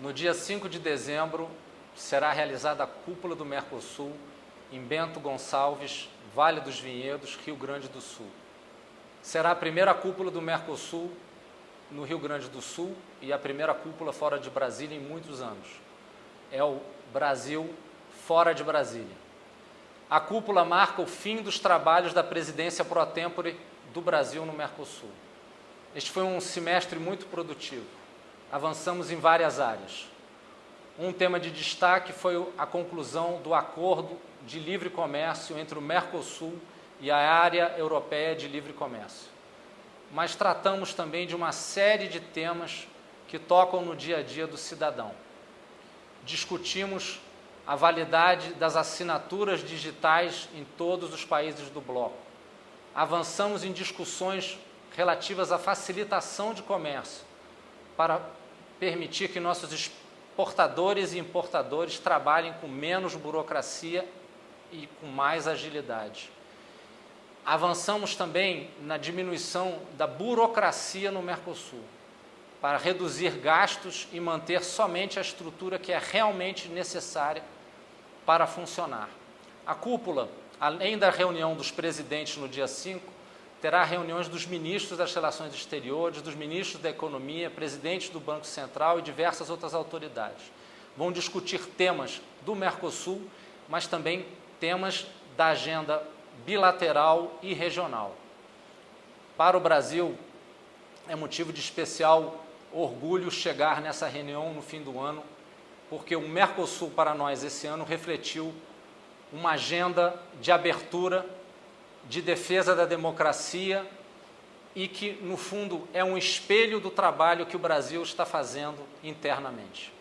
No dia 5 de dezembro, será realizada a cúpula do Mercosul em Bento Gonçalves, Vale dos Vinhedos, Rio Grande do Sul. Será a primeira cúpula do Mercosul no Rio Grande do Sul e a primeira cúpula fora de Brasília em muitos anos. É o Brasil fora de Brasília. A cúpula marca o fim dos trabalhos da presidência pro tempore do Brasil no Mercosul. Este foi um semestre muito produtivo. Avançamos em várias áreas. Um tema de destaque foi a conclusão do acordo de livre comércio entre o Mercosul e a área europeia de livre comércio. Mas tratamos também de uma série de temas que tocam no dia a dia do cidadão. Discutimos a validade das assinaturas digitais em todos os países do bloco. Avançamos em discussões relativas à facilitação de comércio para permitir que nossos exportadores e importadores trabalhem com menos burocracia e com mais agilidade. Avançamos também na diminuição da burocracia no Mercosul, para reduzir gastos e manter somente a estrutura que é realmente necessária para funcionar. A cúpula, além da reunião dos presidentes no dia 5, terá reuniões dos ministros das Relações Exteriores, dos ministros da Economia, presidentes do Banco Central e diversas outras autoridades. Vão discutir temas do Mercosul, mas também temas da agenda bilateral e regional. Para o Brasil, é motivo de especial orgulho chegar nessa reunião no fim do ano, porque o Mercosul para nós esse ano refletiu uma agenda de abertura, de defesa da democracia e que, no fundo, é um espelho do trabalho que o Brasil está fazendo internamente.